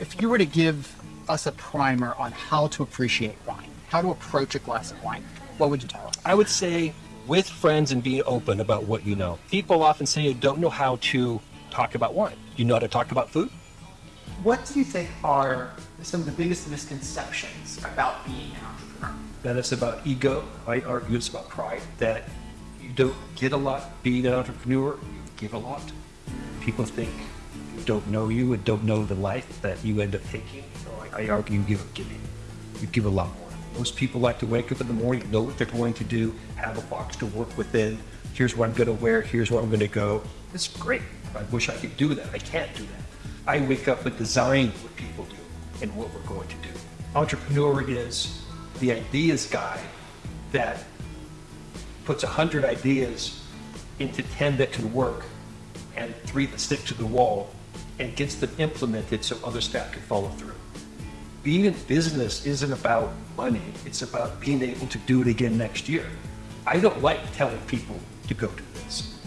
If you were to give us a primer on how to appreciate wine, how to approach a glass of wine, what would you tell us? I would say with friends and being open about what you know. People often say you don't know how to talk about wine. You know how to talk about food? What do you think are some of the biggest misconceptions about being an entrepreneur? That it's about ego. I argue it's about pride. That you don't get a lot being an entrepreneur, you give a lot. People think you don't know you and don't know the life that you end up taking. I, I argue you give, give, you give a lot more. Most people like to wake up in the morning, know what they're going to do, have a box to work within. Here's what I'm going to wear. Here's where I'm going to go. It's great. I wish I could do that. I can't do that. I wake up and design what people do and what we're going to do. Entrepreneur is the ideas guy that puts 100 ideas into 10 that can work and three that stick to the wall and gets them implemented so other staff can follow through. Being in business isn't about money, it's about being able to do it again next year. I don't like telling people to go do this.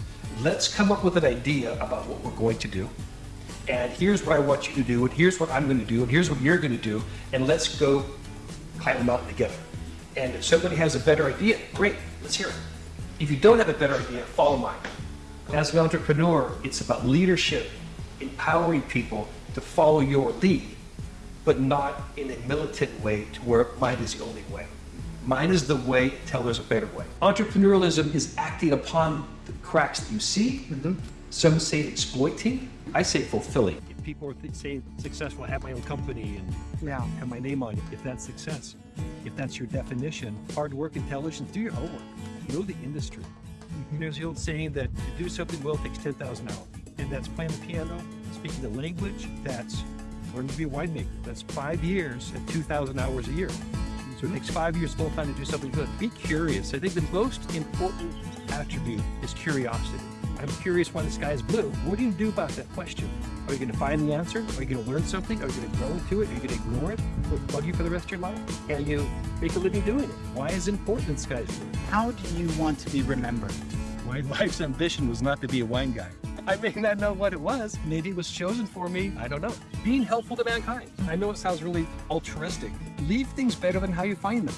Let's come up with an idea about what we're going to do. And here's what I want you to do, and here's what I'm going to do, and here's what you're going to do, and let's go climb the mountain together. And if somebody has a better idea, great, let's hear it. If you don't have a better idea, follow mine. As an entrepreneur, it's about leadership, empowering people to follow your lead, but not in a militant way to where mine is the only way. Mine is the way until there's a better way. Entrepreneurialism is acting upon the cracks that you see. Mm-hmm. Some say exploiting. I say fulfilling. If people are th- saying successful, I have my own company and Yeah. have my name on it. If that's success, if that's your definition, hard work, intelligence, do your homework. Know the industry. Mm-hmm. There's the old saying that to do something well takes 10,000 hours. And that's playing the piano, speaking the language, that's learning to be a winemaker. That's five years at 2,000 hours a year. So it hmm. takes five years full time to do something good. Be curious. I think the most important attribute is curiosity. I'm curious why the sky is blue. What do you do about that question? Are you going to find the answer? Are you going to learn something? Are you going to grow into it? Are you going to ignore it? Will it bug you for the rest of your life? Can you make a living doing it? Why is it important that the sky is blue? How do you want to be remembered? My life's ambition was not to be a wine guy. I may not know what it was. Maybe it was chosen for me. I don't know. Being helpful to mankind. I know it sounds really altruistic. Leave things better than how you find them.